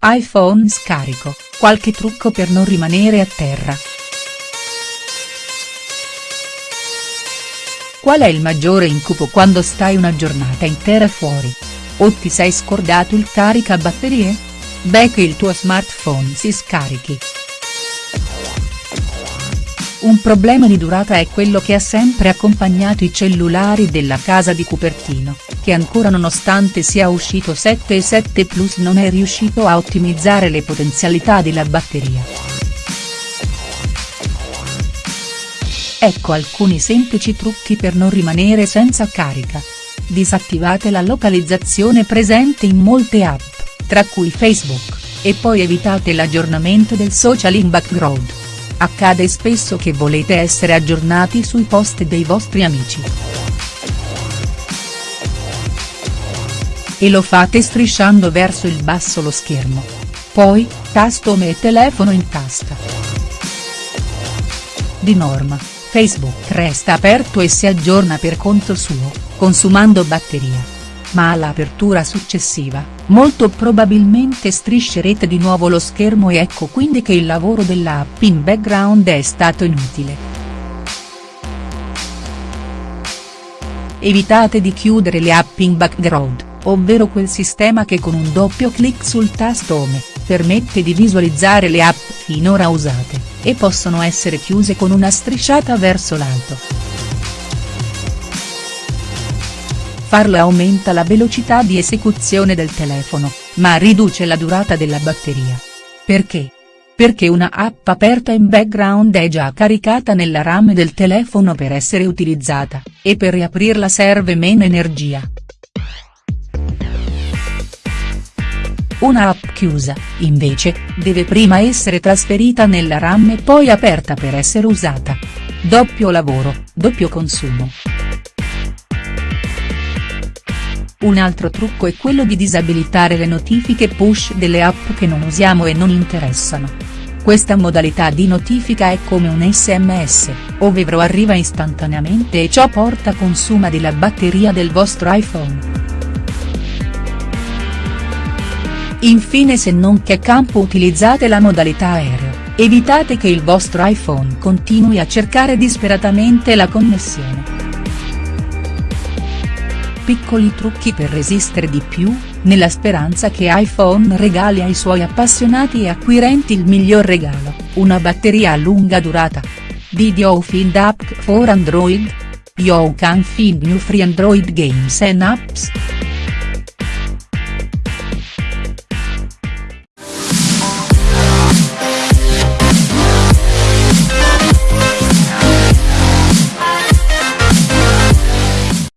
iPhone scarico, qualche trucco per non rimanere a terra. Qual è il maggiore incubo quando stai una giornata intera fuori? O ti sei scordato il caricabatterie? Beh che il tuo smartphone si scarichi. Un problema di durata è quello che ha sempre accompagnato i cellulari della casa di Cupertino, che ancora nonostante sia uscito 7 e 7 Plus non è riuscito a ottimizzare le potenzialità della batteria. Ecco alcuni semplici trucchi per non rimanere senza carica. Disattivate la localizzazione presente in molte app, tra cui Facebook, e poi evitate l'aggiornamento del social in background. Accade spesso che volete essere aggiornati sui post dei vostri amici. E lo fate strisciando verso il basso lo schermo. Poi, tasto Home e telefono in tasca. Di norma, Facebook resta aperto e si aggiorna per conto suo, consumando batteria ma all'apertura successiva, molto probabilmente striscerete di nuovo lo schermo e ecco quindi che il lavoro della app in background è stato inutile. Evitate di chiudere le app in background, ovvero quel sistema che con un doppio clic sul tasto Home, permette di visualizzare le app finora usate, e possono essere chiuse con una strisciata verso l'alto. Farlo aumenta la velocità di esecuzione del telefono, ma riduce la durata della batteria. Perché? Perché una app aperta in background è già caricata nella RAM del telefono per essere utilizzata, e per riaprirla serve meno energia. Una app chiusa, invece, deve prima essere trasferita nella RAM e poi aperta per essere usata. Doppio lavoro, doppio consumo. Un altro trucco è quello di disabilitare le notifiche push delle app che non usiamo e non interessano. Questa modalità di notifica è come un sms, ovvero arriva istantaneamente e ciò porta consuma della batteria del vostro iPhone. Infine se non che campo utilizzate la modalità aereo, evitate che il vostro iPhone continui a cercare disperatamente la connessione piccoli trucchi per resistere di più, nella speranza che iPhone regali ai suoi appassionati e acquirenti il miglior regalo, una batteria a lunga durata. Did you find app for Android? You can find new free Android games and apps.